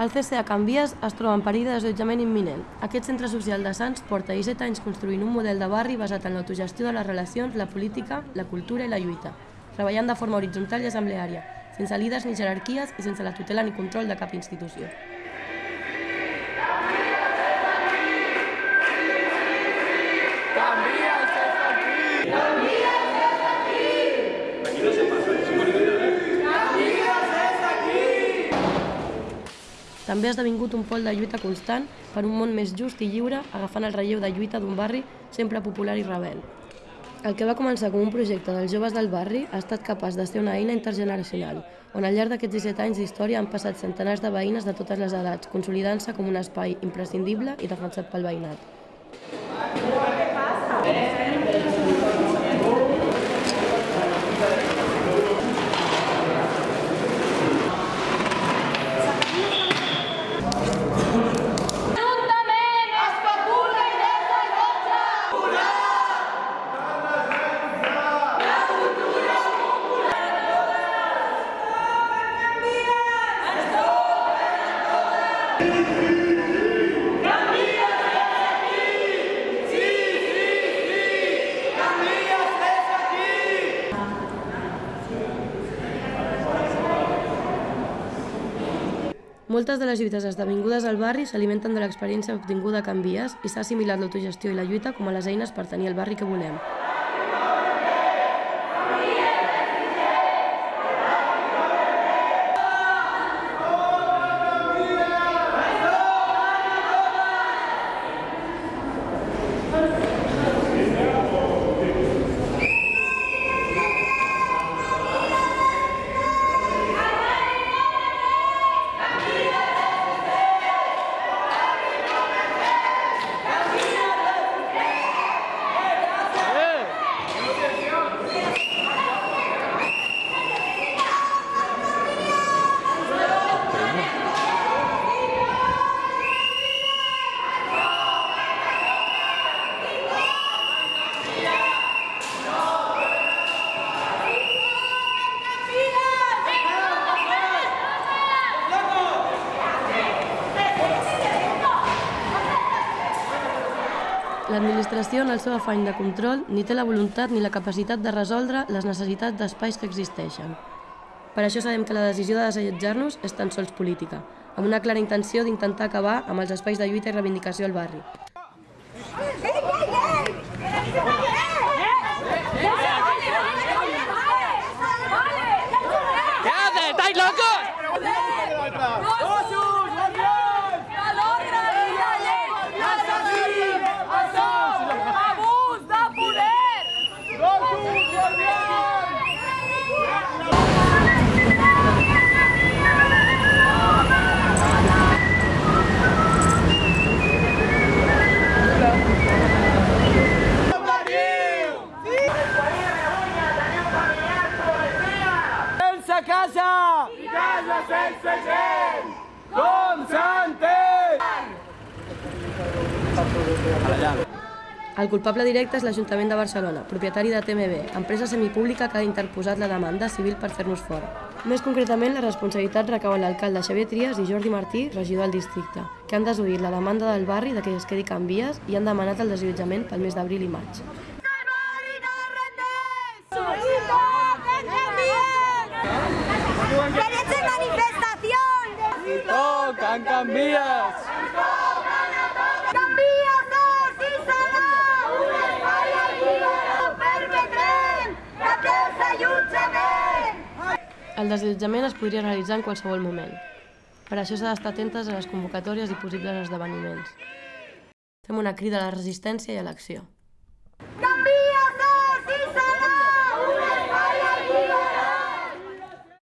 El CCA Can Vies es troba en perill de desallotjament imminent. Aquest centre social de Sants porta 17 anys construint un model de barri basat en l'autogestió de les relacions, la política, la cultura i la lluita, treballant de forma horitzontal i assembleària, sense líders ni jerarquies i sense la tutela ni control de cap institució. També ha esdevingut un pol de lluita constant per un món més just i lliure, agafant el relleu de lluita d'un barri sempre popular i rebel. El que va començar com un projecte dels joves del barri ha estat capaç de ser una eina intergeneracional, on al llarg d'aquests 17 anys d'història han passat centenars de veïnes de totes les edats, consolidant-se com un espai imprescindible i defensat pel veïnat. Juntament Moltes de les lluites esdevingudes al barri s'alimenten de l'experiència obtinguda a Can Vies i s'ha assimilat l'autogestió i la lluita com a les eines per tenir el barri que volem. L'administració, en el seu afany de control, ni té la voluntat ni la capacitat de resoldre les necessitats d'espais que existeixen. Per això sabem que la decisió de desallotjar-nos és tan sols política, amb una clara intenció d'intentar acabar amb els espais de lluita i reivindicació al barri. Casa! I casa sense gent! Com s'entén? El culpable directe és l'Ajuntament de Barcelona, propietari de TMB, empresa semipública que ha interposat la demanda civil per fer-nos fora. Més concretament, la responsabilitat recau en l'alcalde Xavier Trias i Jordi Martí, regidor del districte, que han desoït la demanda del barri de que es quedi Can Vies i han demanat el desallotjament pel mes d'abril i maig. ¡Derecho de manifestación! Toquen canvies! ¡Canvies és i serà un espai permetrem desallotjament! El desallotjament es podria realitzar en qualsevol moment. Per això s'ha d'estar atentes a les convocatòries i possibles esdeveniments. Fem una crida a la resistència i a l'acció.